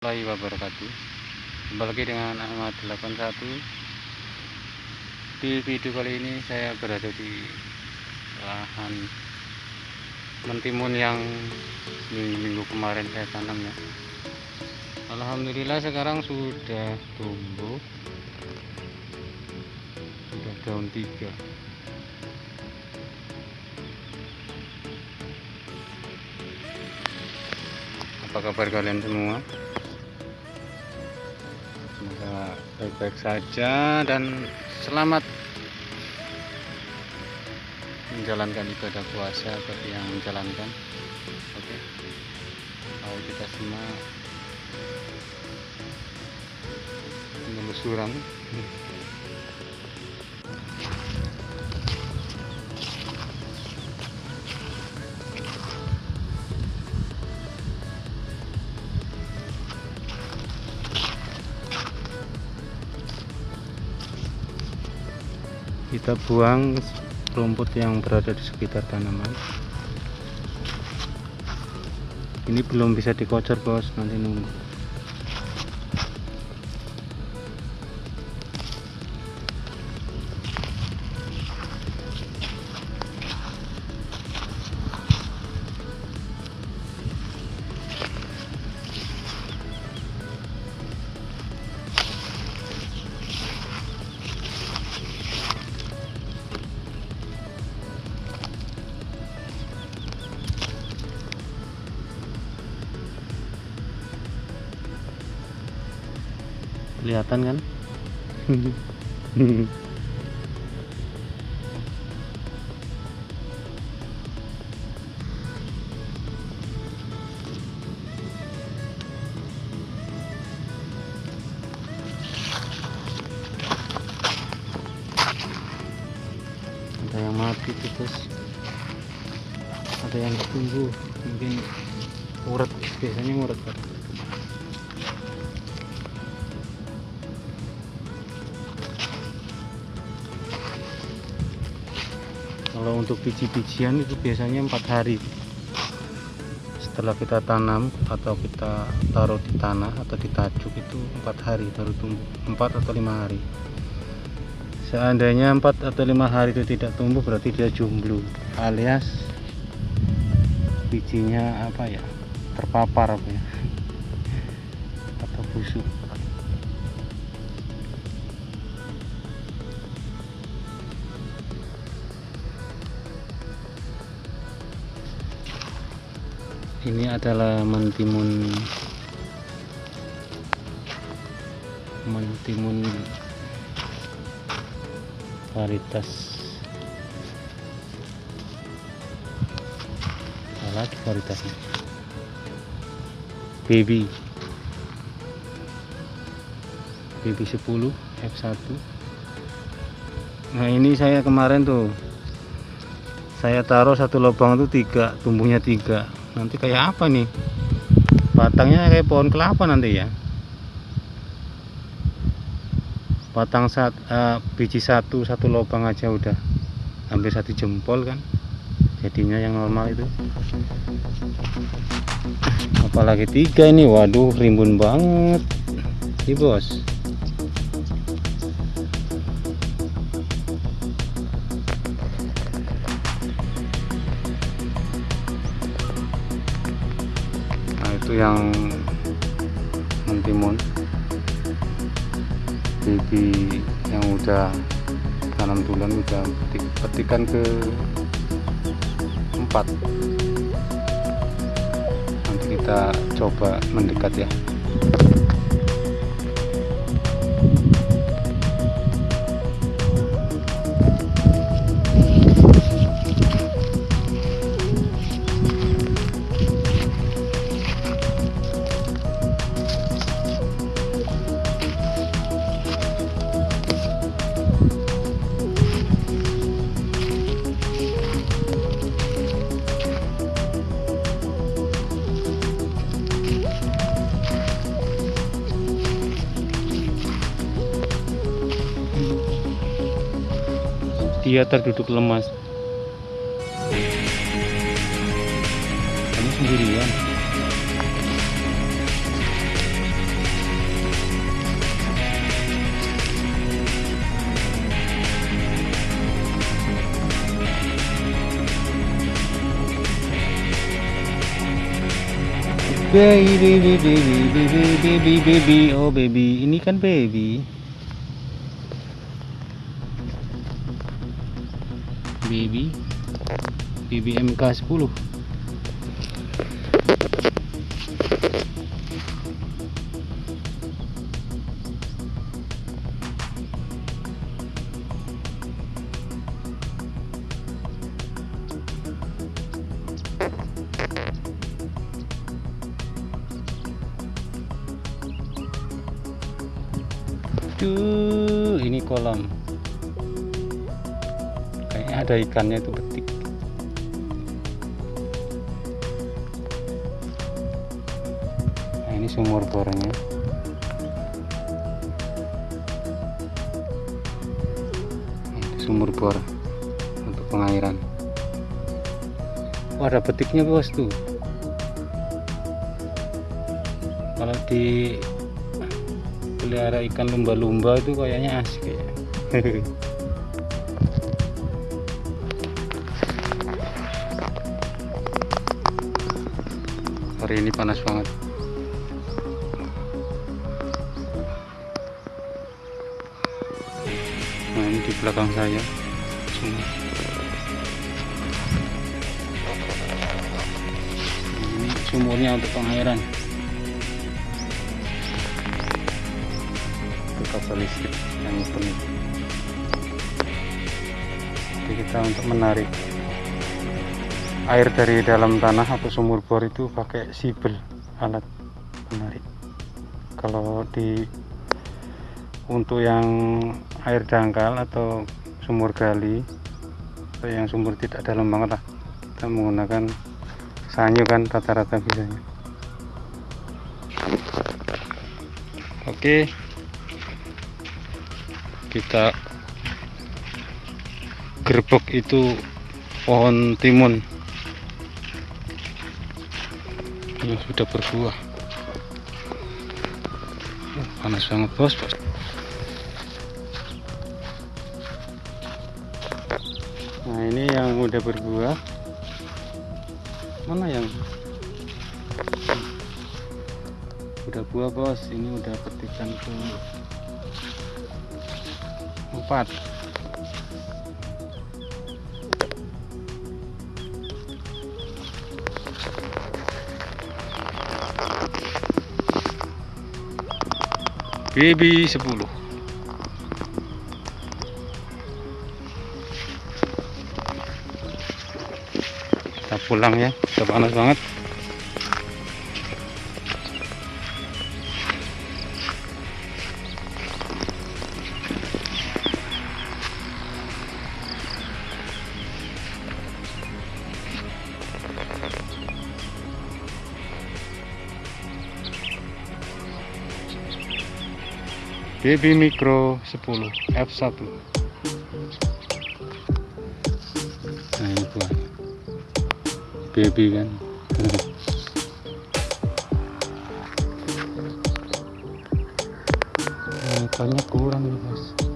warahmatullahi wabarakatuh. Kembali lagi dengan Ahmad 81 Di video kali ini saya berada di lahan mentimun yang minggu-minggu kemarin saya tanam ya. Alhamdulillah sekarang sudah tumbuh. Sudah daun tiga. Apa kabar kalian semua? Semoga baik-baik saja dan selamat menjalankan ibadah puasa bagi yang menjalankan. Oke. Mau kita semua menelusuran. Kita buang rumput yang berada di sekitar tanaman. Ini belum bisa dikocor bos. Nanti nunggu kelihatan kan? Ada yang mati terus ada yang tumbuh mungkin urat biasanya urat kalau untuk biji-bijian itu biasanya empat hari. Setelah kita tanam atau kita taruh di tanah atau di tajuk itu empat hari baru tumbuh. Empat atau lima hari. Seandainya empat atau lima hari itu tidak tumbuh berarti dia jomblo alias bijinya apa ya terpapar apa ya atau busuk ini adalah mentimun mentimun varietas salah varietasnya baby. Baby 10 F1 nah ini saya kemarin tuh saya taruh satu lubang itu tiga tumbuhnya tiga nanti kayak apa nih? Batangnya kayak pohon kelapa nanti ya? Batang saat uh, biji satu satu lubang aja udah. Hampir satu jempol kan? Jadinya yang normal itu. Apalagi tiga ini waduh rimbun banget. Sih bos itu yang mentimun bibi yang udah tanam tulen udah petik, petikan ke empat. Nanti kita coba mendekat ya dia terduduk lemas. Kamu sendirian. Baby, baby, baby, baby, baby, baby, oh baby, ini kan baby. Baby baby MK 10 Duh, ini kolam. Ada ikannya itu betik. Nah, ini sumur bornya. Ini sumur bor untuk pengairan. Oh, ada betiknya bos tuh. Kalau di pelihara ikan lumba-lumba itu kayaknya asik ya hari ini panas banget. Nah ini di belakang saya. Semua ini sumurnya untuk pengairan. Kabel listrik yang penuh jadi kita untuk menarik air dari dalam tanah atau sumur bor itu pakai sibel alat penarik kalau di untuk yang air dangkal atau sumur gali atau yang sumur tidak dalam banget lah kita menggunakan sanyu kan rata-rata bisanya. Oke. Kita gerbek itu pohon timun sudah berbuah. Panas banget bos. Bos nah ini yang udah berbuah. Mana yang? Udah buah bos. Ini udah petikan ke empat baby 10 kita pulang ya udah panas banget Baby Micro 10 F1 nah ini buah baby kan? Nah, ikannya kurang nih bos